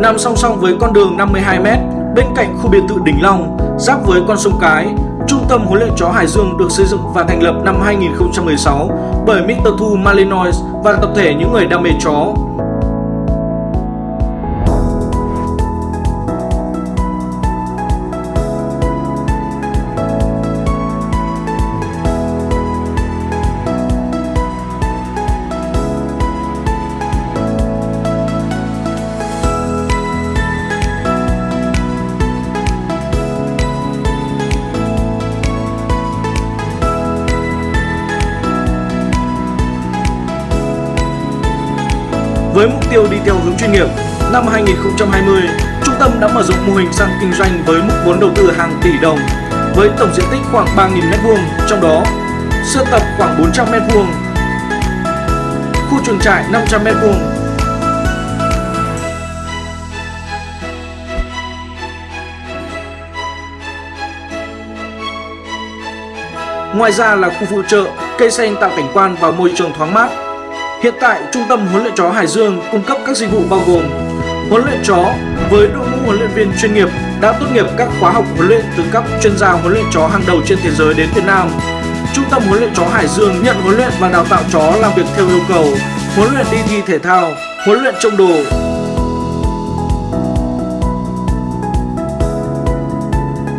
nằm song song với con đường 52m bên cạnh khu biệt thự Đỉnh Long, giáp với con sông Cái. Trung tâm huấn luyện chó Hải Dương được xây dựng và thành lập năm 2016 bởi Mr. Thu Malinois và tập thể những người đam mê chó. Tiêu đi theo hướng chuyên nghiệp, năm 2020, trung tâm đã mở rộng mô hình sang kinh doanh với mức vốn đầu tư hàng tỷ đồng, với tổng diện tích khoảng 3.000 m2, trong đó sơ tập khoảng 400 m2, khu chuồng trại 500 m2, Ngoài ra là khu phụ trợ, cây xanh tạo cảnh quan và môi trường thoáng mát. Hiện tại, Trung tâm huấn luyện chó Hải Dương cung cấp các dịch vụ bao gồm huấn luyện chó với đội ngũ huấn luyện viên chuyên nghiệp đã tốt nghiệp các khóa học huấn luyện từ các chuyên gia huấn luyện chó hàng đầu trên thế giới đến Việt Nam. Trung tâm huấn luyện chó Hải Dương nhận huấn luyện và đào tạo chó làm việc theo yêu cầu, huấn luyện đi thi thể thao, huấn luyện trông đồ,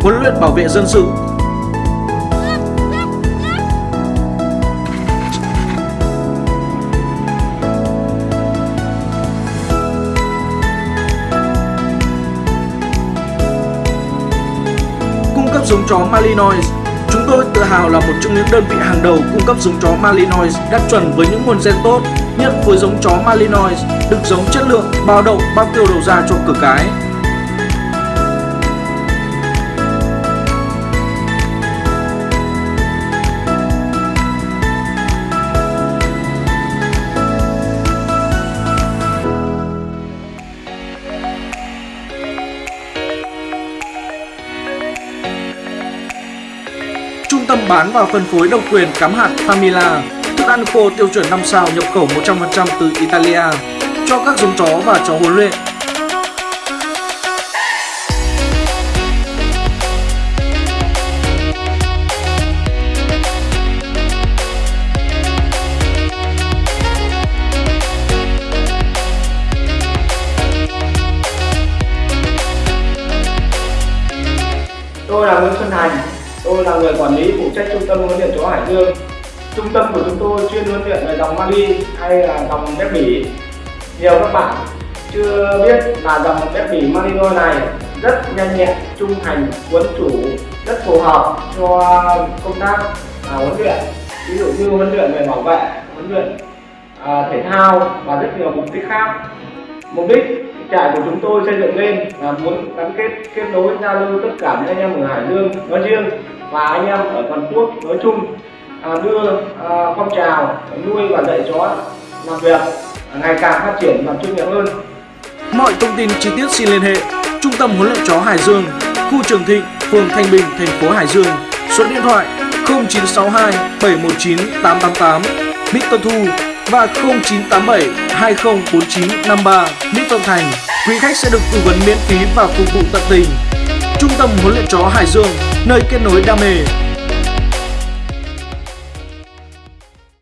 huấn luyện bảo vệ dân sự, giống chó Malinois. Chúng tôi tự hào là một trong những đơn vị hàng đầu cung cấp giống chó Malinois đạt chuẩn với những nguồn gen tốt. nhất với giống chó Malinois được giống chất lượng, bao đậu, bao tiêu đầu ra cho cửa cái. Tâm bán và phân phối độc quyền cắm hạt Famila, thức ăn khô tiêu chuẩn 5 sao nhập khẩu 100% từ Italia cho các giống chó và chó huấn luyện. Tôi là Nguyễn Xuân Thành, tôi là người quản lý phụ trách trung tâm huấn luyện chó Hải Dương. Trung tâm của chúng tôi chuyên huấn luyện về dòng Mali hay là dòng bếp Bỉ. Nhiều các bạn chưa biết là dòng bếp Bỉ Malinois này rất nhanh nhẹn, trung thành, quấn chủ, rất phù hợp cho công tác à, huấn luyện. Ví dụ như huấn luyện về bảo vệ, huấn luyện à, thể thao và rất nhiều mục đích khác. Mục đích trại của chúng tôi xây dựng lên là muốn gắn kết kết nối giao lưu tất cả những anh em ở Hải Dương nói riêng và anh em ở toàn quốc nói chung à, đưa à, phong trào nuôi và dạy chó làm việc ngày càng phát triển và chuyên nghiệp hơn. Mọi thông tin chi tiết xin liên hệ Trung tâm huấn luyện chó Hải Dương, khu Trường Thịnh, phường Thanh Bình, thành phố Hải Dương. Số điện thoại 0962 719 888 Mr. Thu và 0987 204953 Mỹ Thuận Thành. Quý khách sẽ được tư vấn miễn phí và phục vụ tận tình. Trung tâm huấn luyện chó Hải Dương, nơi kết nối đam mê,